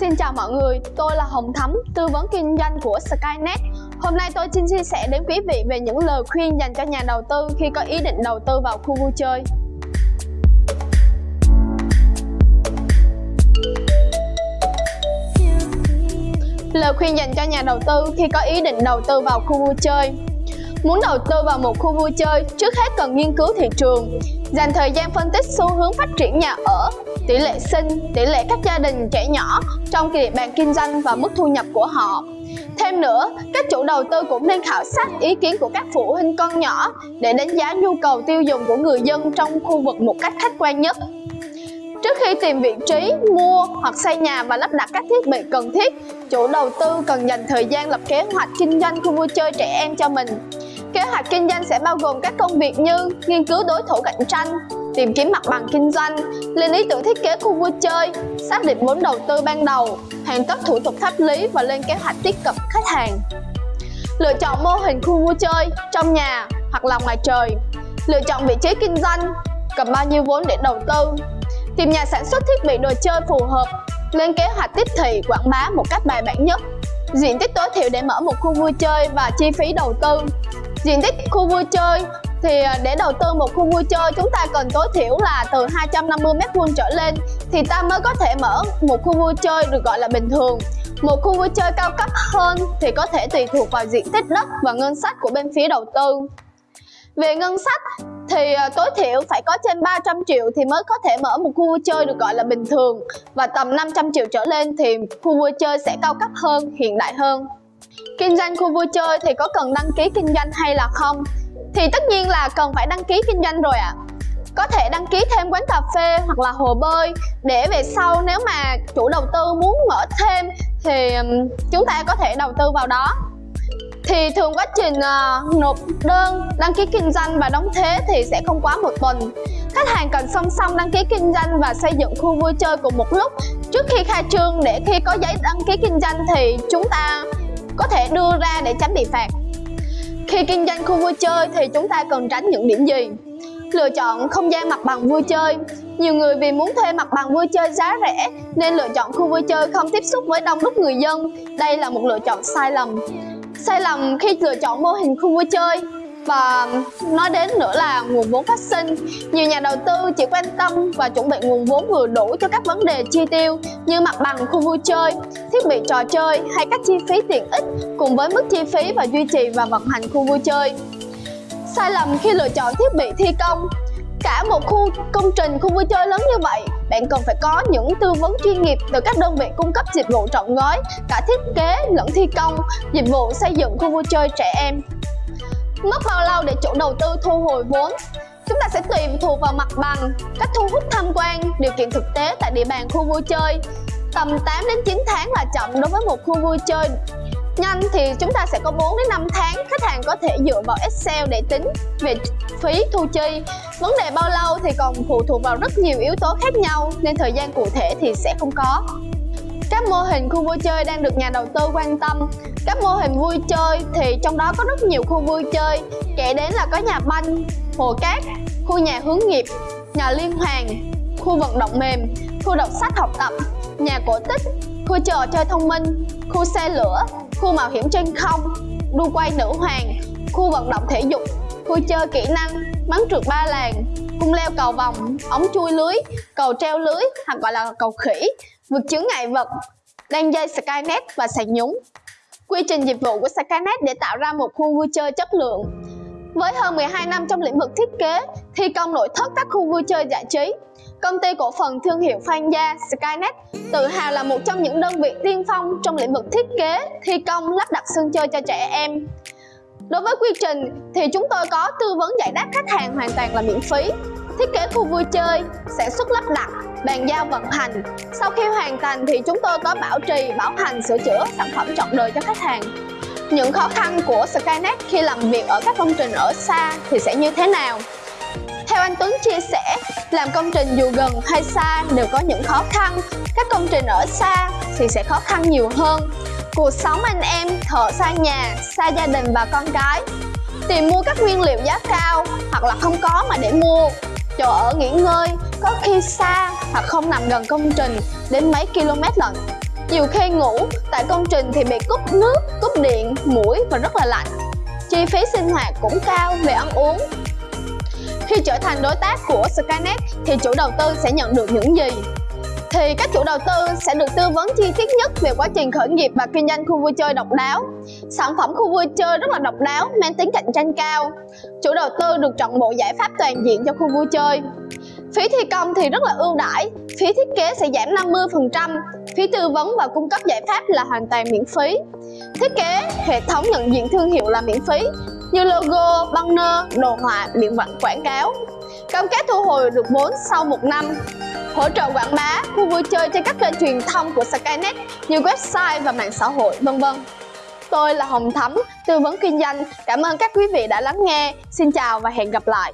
Xin chào mọi người, tôi là Hồng Thắm, tư vấn kinh doanh của Skynet. Hôm nay tôi xin chia sẻ đến quý vị về những lời khuyên dành cho nhà đầu tư khi có ý định đầu tư vào khu vui chơi. Lời khuyên dành cho nhà đầu tư khi có ý định đầu tư vào khu vui chơi Muốn đầu tư vào một khu vui chơi, trước hết cần nghiên cứu thị trường, dành thời gian phân tích xu hướng phát triển nhà ở, tỷ lệ sinh, tỷ lệ các gia đình trẻ nhỏ trong địa bàn kinh doanh và mức thu nhập của họ. Thêm nữa, các chủ đầu tư cũng nên khảo sát ý kiến của các phụ huynh con nhỏ để đánh giá nhu cầu tiêu dùng của người dân trong khu vực một cách khách quan nhất. Trước khi tìm vị trí, mua hoặc xây nhà và lắp đặt các thiết bị cần thiết, chủ đầu tư cần dành thời gian lập kế hoạch kinh doanh khu vui chơi trẻ em cho mình. Kế hoạch kinh doanh sẽ bao gồm các công việc như nghiên cứu đối thủ cạnh tranh, tìm kiếm mặt bằng kinh doanh, lên ý tưởng thiết kế khu vui chơi, xác định vốn đầu tư ban đầu, hoàn tất thủ tục pháp lý và lên kế hoạch tiếp cận khách hàng. Lựa chọn mô hình khu vui chơi trong nhà hoặc là ngoài trời. Lựa chọn vị trí kinh doanh, cần bao nhiêu vốn để đầu tư. Tìm nhà sản xuất thiết bị đồ chơi phù hợp, lên kế hoạch tiếp thị quảng bá một cách bài bản nhất. Diện tích tối thiểu để mở một khu vui chơi và chi phí đầu tư diện tích khu vui chơi thì à, để đầu tư một khu vui chơi chúng ta cần tối thiểu là từ 250 m2 trở lên thì ta mới có thể mở một khu vui chơi được gọi là bình thường. Một khu vui chơi cao cấp hơn thì có thể tùy thuộc vào diện tích đất và ngân sách của bên phía đầu tư. Về ngân sách thì à, tối thiểu phải có trên 300 triệu thì mới có thể mở một khu vui chơi được gọi là bình thường và tầm 500 triệu trở lên thì khu vui chơi sẽ cao cấp hơn, hiện đại hơn. Kinh doanh khu vui chơi thì có cần đăng ký kinh doanh hay là không? Thì tất nhiên là cần phải đăng ký kinh doanh rồi ạ. À. Có thể đăng ký thêm quán cà phê hoặc là hồ bơi để về sau nếu mà chủ đầu tư muốn mở thêm thì chúng ta có thể đầu tư vào đó. Thì thường quá trình uh, nộp đơn, đăng ký kinh doanh và đóng thế thì sẽ không quá một tuần. Khách hàng cần song song đăng ký kinh doanh và xây dựng khu vui chơi cùng một lúc trước khi khai trương để khi có giấy đăng ký kinh doanh thì chúng ta có thể đưa ra để tránh bị phạt. Khi kinh doanh khu vui chơi thì chúng ta cần tránh những điểm gì? Lựa chọn không gian mặt bằng vui chơi Nhiều người vì muốn thuê mặt bằng vui chơi giá rẻ nên lựa chọn khu vui chơi không tiếp xúc với đông đúc người dân Đây là một lựa chọn sai lầm Sai lầm khi lựa chọn mô hình khu vui chơi và nói đến nữa là nguồn vốn phát sinh. Nhiều nhà đầu tư chỉ quan tâm và chuẩn bị nguồn vốn vừa đủ cho các vấn đề chi tiêu như mặt bằng khu vui chơi, thiết bị trò chơi hay các chi phí tiện ích cùng với mức chi phí và duy trì và vận hành khu vui chơi. Sai lầm khi lựa chọn thiết bị thi công. Cả một khu công trình khu vui chơi lớn như vậy, bạn cần phải có những tư vấn chuyên nghiệp từ các đơn vị cung cấp dịch vụ trọn gói, cả thiết kế lẫn thi công, dịch vụ xây dựng khu vui chơi trẻ em. Mất bao lâu để chủ đầu tư thu hồi vốn? Chúng ta sẽ tùy thuộc vào mặt bằng, cách thu hút tham quan, điều kiện thực tế tại địa bàn khu vui chơi. Tầm 8 đến 9 tháng là chậm đối với một khu vui chơi. Nhanh thì chúng ta sẽ có 4 đến 5 tháng, khách hàng có thể dựa vào Excel để tính về phí thu chi. Vấn đề bao lâu thì còn phụ thuộc vào rất nhiều yếu tố khác nhau nên thời gian cụ thể thì sẽ không có. Các mô hình khu vui chơi đang được nhà đầu tư quan tâm. Các mô hình vui chơi thì trong đó có rất nhiều khu vui chơi. Kể đến là có nhà banh, hồ cát, khu nhà hướng nghiệp, nhà liên hoàn, khu vận động mềm, khu đọc sách học tập, nhà cổ tích, khu trò chơi thông minh, khu xe lửa, khu mạo hiểm trên không, đu quay nữ hoàng, khu vận động thể dục, khu chơi kỹ năng, bắn trượt ba làng, cung leo cầu vòng, ống chui lưới, cầu treo lưới hoặc gọi là cầu khỉ, vượt chướng ngại vật, đan dây Skynet và sạc nhúng. Quy trình dịch vụ của Skynet để tạo ra một khu vui chơi chất lượng. Với hơn 12 năm trong lĩnh vực thiết kế, thi công nội thất các khu vui chơi giải trí, công ty cổ phần thương hiệu Phan Gia Skynet tự hào là một trong những đơn vị tiên phong trong lĩnh vực thiết kế, thi công, lắp đặt sân chơi cho trẻ em. Đối với quy trình thì chúng tôi có tư vấn giải đáp khách hàng hoàn toàn là miễn phí thiết kế khu vui chơi, sản xuất lắp đặt, bàn giao vận hành. Sau khi hoàn thành thì chúng tôi có bảo trì, bảo hành, sửa chữa sản phẩm trọn đời cho khách hàng. Những khó khăn của Skynet khi làm việc ở các công trình ở xa thì sẽ như thế nào? Theo anh Tuấn chia sẻ, làm công trình dù gần hay xa đều có những khó khăn. Các công trình ở xa thì sẽ khó khăn nhiều hơn. Cuộc sống anh em, thợ xa nhà, xa gia đình và con cái. Tìm mua các nguyên liệu giá cao hoặc là không có mà để mua chỗ ở nghỉ ngơi có khi xa hoặc không nằm gần công trình đến mấy km lận Nhiều khi ngủ tại công trình thì bị cúp nước, cúp điện, mũi và rất là lạnh. Chi phí sinh hoạt cũng cao về ăn uống. Khi trở thành đối tác của Skynet thì chủ đầu tư sẽ nhận được những gì? Thì các chủ đầu tư sẽ được tư vấn chi tiết nhất về quá trình khởi nghiệp và kinh doanh khu vui chơi độc đáo. Sản phẩm khu vui chơi rất là độc đáo, mang tính cạnh tranh cao. Chủ đầu tư được chọn bộ giải pháp toàn diện cho khu vui chơi. Phí thi công thì rất là ưu đãi, phí thiết kế sẽ giảm 50%, phí tư vấn và cung cấp giải pháp là hoàn toàn miễn phí. Thiết kế, hệ thống nhận diện thương hiệu là miễn phí, như logo, banner, đồ họa, biển quảng cáo. Cam kết thu hồi được vốn sau một năm hỗ trợ quảng bá, khu vui chơi trên các kênh truyền thông của Skynet như website và mạng xã hội, vân vân. Tôi là Hồng Thắm, tư vấn kinh doanh. Cảm ơn các quý vị đã lắng nghe. Xin chào và hẹn gặp lại.